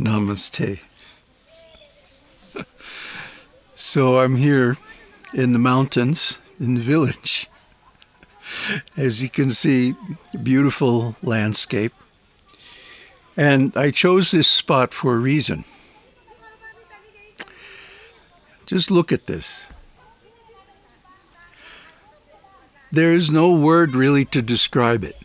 Namaste. so I'm here in the mountains in the village. As you can see, beautiful landscape. And I chose this spot for a reason. Just look at this. There is no word really to describe it.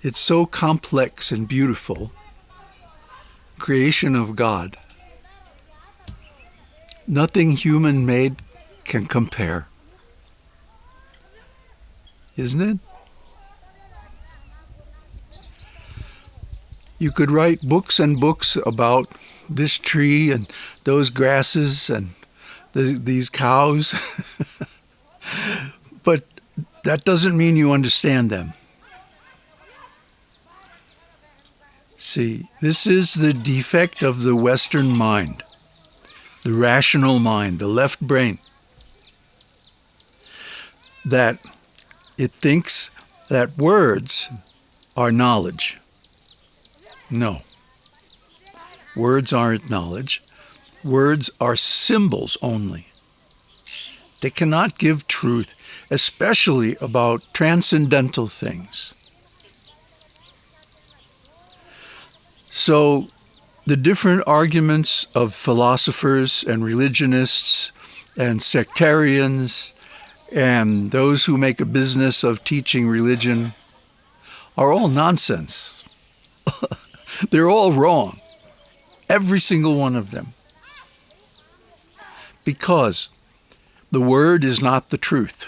It's so complex and beautiful. Creation of God. Nothing human made can compare. Isn't it? You could write books and books about this tree and those grasses and the, these cows, but that doesn't mean you understand them. See, this is the defect of the Western mind, the rational mind, the left brain, that it thinks that words are knowledge. No. Words aren't knowledge. Words are symbols only. They cannot give truth, especially about transcendental things. So the different arguments of philosophers and religionists and sectarians and those who make a business of teaching religion are all nonsense. They're all wrong. Every single one of them. Because the word is not the truth.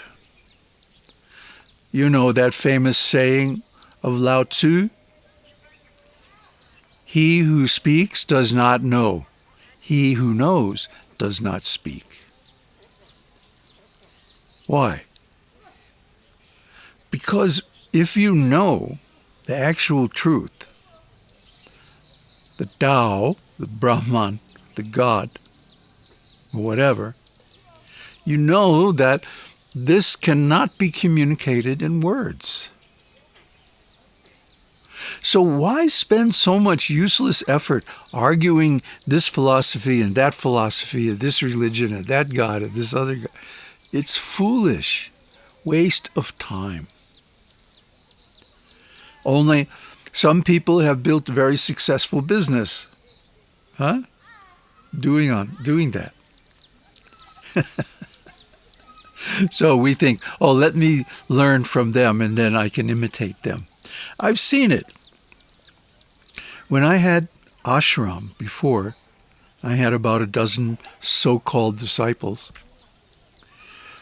You know that famous saying of Lao Tzu he who speaks does not know. He who knows does not speak. Why? Because if you know the actual truth, the Tao, the Brahman, the God, whatever, you know that this cannot be communicated in words. So why spend so much useless effort arguing this philosophy and that philosophy and this religion and that God and this other God? It's foolish. Waste of time. Only some people have built very successful business. Huh? Doing on doing that. so we think, oh, let me learn from them and then I can imitate them. I've seen it. When I had ashram before, I had about a dozen so-called disciples.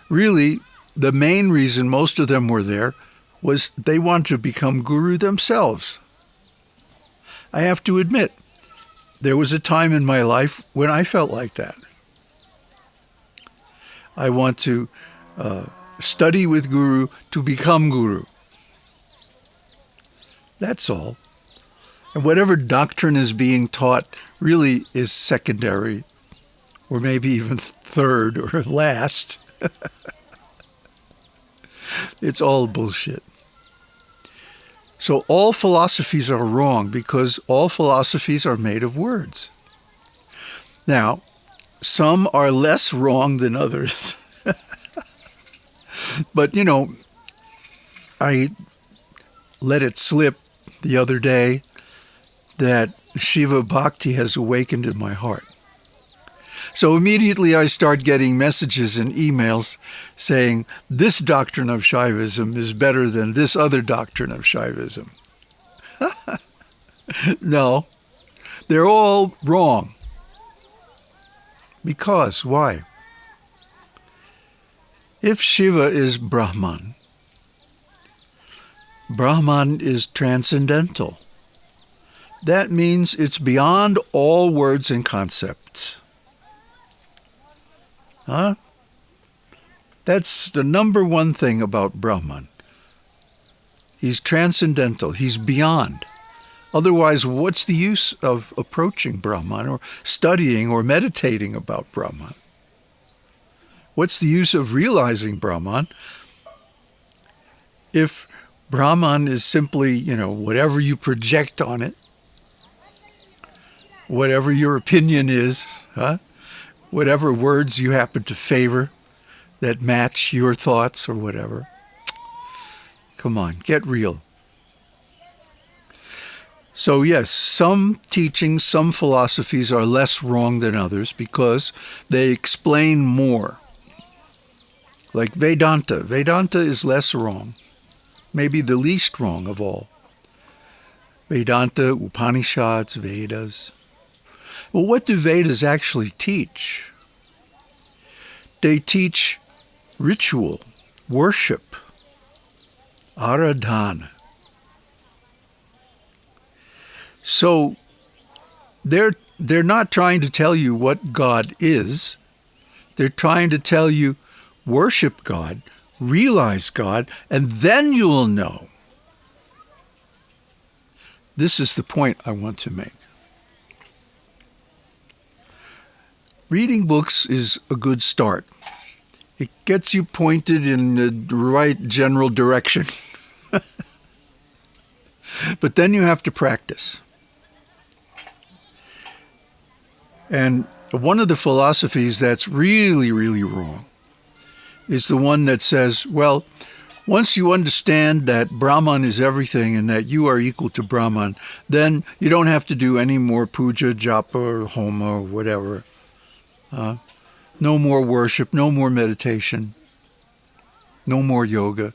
Really, the main reason most of them were there was they wanted to become guru themselves. I have to admit, there was a time in my life when I felt like that. I want to uh, study with guru to become guru. That's all. And whatever doctrine is being taught really is secondary, or maybe even third or last. it's all bullshit. So all philosophies are wrong because all philosophies are made of words. Now, some are less wrong than others. but, you know, I let it slip the other day that Shiva Bhakti has awakened in my heart. So immediately I start getting messages and emails saying, this doctrine of Shaivism is better than this other doctrine of Shaivism. no, they're all wrong. Because, why? If Shiva is Brahman, Brahman is transcendental. That means it's beyond all words and concepts. Huh? That's the number one thing about Brahman. He's transcendental. He's beyond. Otherwise, what's the use of approaching Brahman or studying or meditating about Brahman? What's the use of realizing Brahman if Brahman is simply, you know, whatever you project on it, whatever your opinion is, huh? whatever words you happen to favor that match your thoughts or whatever. Come on, get real. So, yes, some teachings, some philosophies are less wrong than others because they explain more. Like Vedanta. Vedanta is less wrong, maybe the least wrong of all. Vedanta, Upanishads, Vedas. Well, what do Vedas actually teach? They teach ritual, worship, aradhana. So they're they're not trying to tell you what God is. They're trying to tell you worship God, realize God, and then you will know. This is the point I want to make. Reading books is a good start. It gets you pointed in the right general direction. but then you have to practice. And one of the philosophies that's really, really wrong is the one that says, well, once you understand that Brahman is everything and that you are equal to Brahman, then you don't have to do any more puja, japa, or homa, or whatever. Uh, no more worship, no more meditation, no more yoga.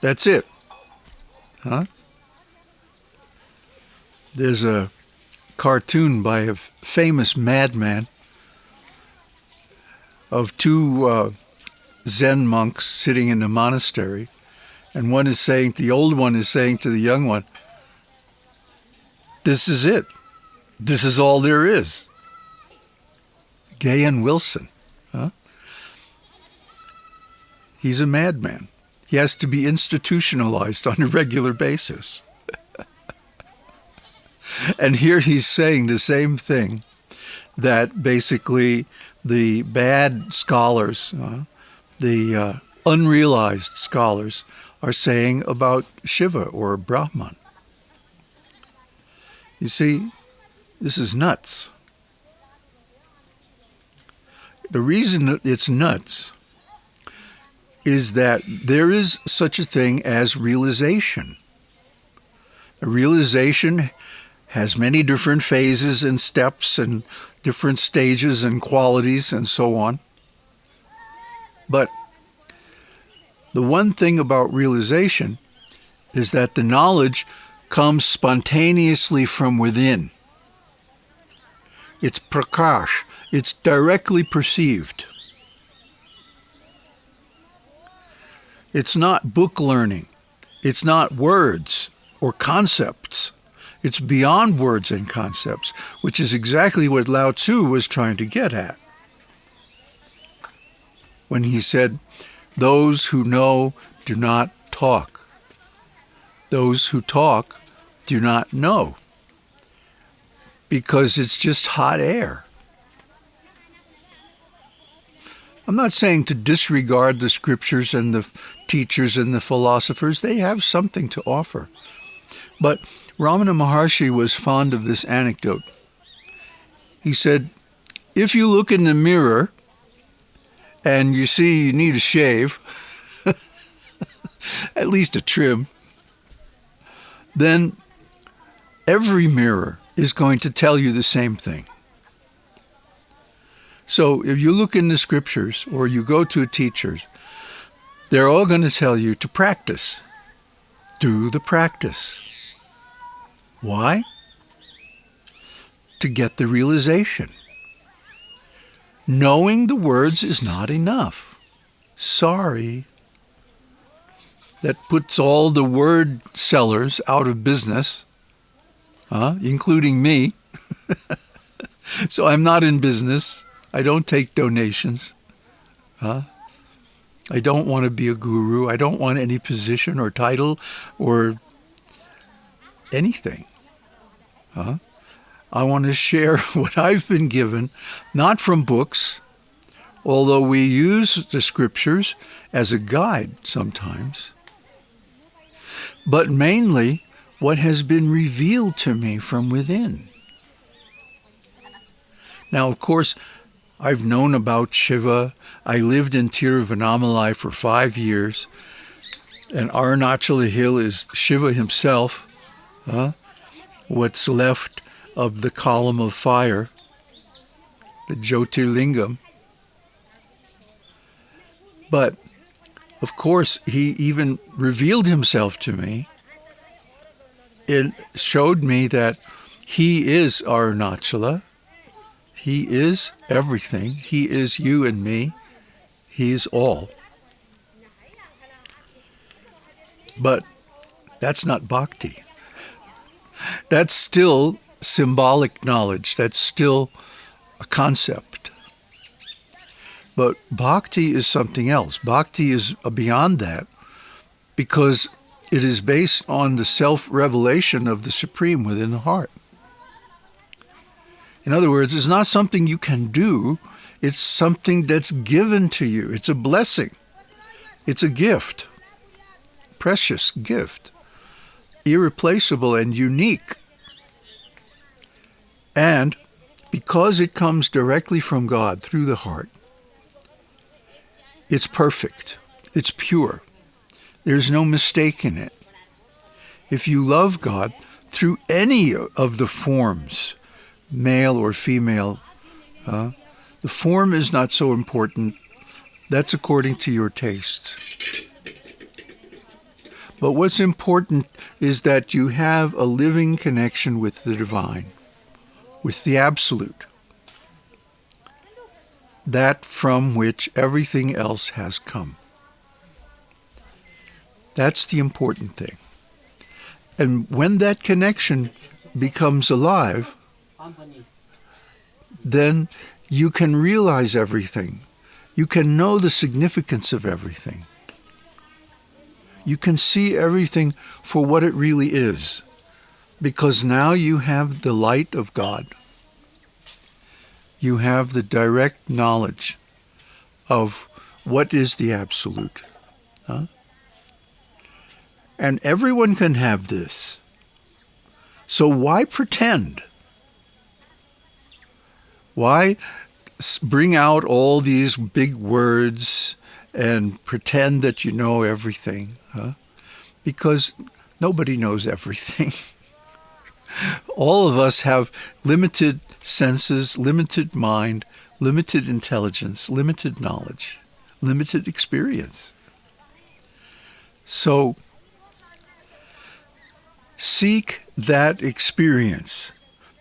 That's it. Huh? There's a cartoon by a famous madman of two uh, Zen monks sitting in a monastery, and one is saying, the old one is saying to the young one, This is it. This is all there is. Gahan Wilson. Huh? He's a madman. He has to be institutionalized on a regular basis. and here he's saying the same thing that basically the bad scholars, uh, the uh, unrealized scholars, are saying about Shiva or Brahman. You see, this is nuts. The reason it's nuts is that there is such a thing as realization. A realization has many different phases and steps and different stages and qualities and so on. But the one thing about realization is that the knowledge comes spontaneously from within. It's prakash, it's directly perceived. It's not book learning, it's not words or concepts. It's beyond words and concepts, which is exactly what Lao Tzu was trying to get at. When he said, Those who know do not talk. Those who talk do not know. Because it's just hot air. I'm not saying to disregard the scriptures and the teachers and the philosophers. They have something to offer. But Ramana Maharshi was fond of this anecdote. He said, if you look in the mirror and you see you need a shave, at least a trim, then every mirror is going to tell you the same thing. So if you look in the scriptures or you go to teachers, they're all going to tell you to practice. Do the practice. Why? To get the realization. Knowing the words is not enough. Sorry. That puts all the word sellers out of business, huh? including me. so I'm not in business. I don't take donations. Huh? I don't want to be a guru. I don't want any position or title or anything. Huh? I want to share what I've been given, not from books, although we use the scriptures as a guide sometimes, but mainly what has been revealed to me from within. Now, of course, I've known about Shiva. I lived in Tiruvannamalai for five years, and Arunachala Hill is Shiva himself, huh? what's left of the column of fire, the Jyotirlingam. But, of course, he even revealed himself to me. It showed me that he is Arunachala. He is everything. He is you and me. He is all. But that's not bhakti. That's still symbolic knowledge. That's still a concept. But bhakti is something else. Bhakti is beyond that because it is based on the self-revelation of the Supreme within the heart. In other words, it's not something you can do. It's something that's given to you. It's a blessing. It's a gift. Precious gift. Irreplaceable and unique. And because it comes directly from God through the heart, it's perfect. It's pure. There's no mistake in it. If you love God through any of the forms, male or female. Uh, the form is not so important. That's according to your taste. But what's important is that you have a living connection with the divine, with the absolute, that from which everything else has come. That's the important thing. And when that connection becomes alive, then you can realize everything. You can know the significance of everything. You can see everything for what it really is, because now you have the light of God. You have the direct knowledge of what is the absolute. Huh? And everyone can have this. So why pretend? Why bring out all these big words and pretend that you know everything? Huh? Because nobody knows everything. all of us have limited senses, limited mind, limited intelligence, limited knowledge, limited experience. So seek that experience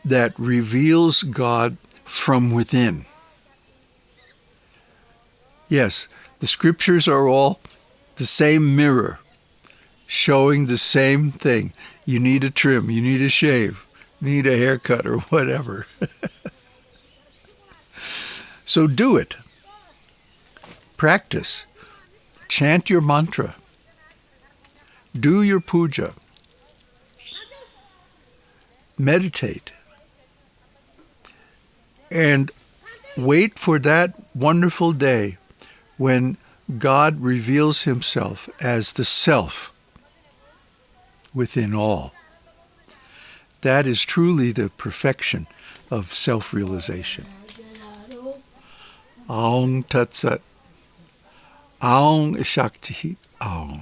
that reveals God from within. Yes, the scriptures are all the same mirror, showing the same thing. You need a trim, you need a shave, you need a haircut or whatever. so do it. Practice. Chant your mantra. Do your puja. Meditate and wait for that wonderful day when God reveals himself as the self within all. That is truly the perfection of self-realization. Om Tat Sat. Om Shakti Om.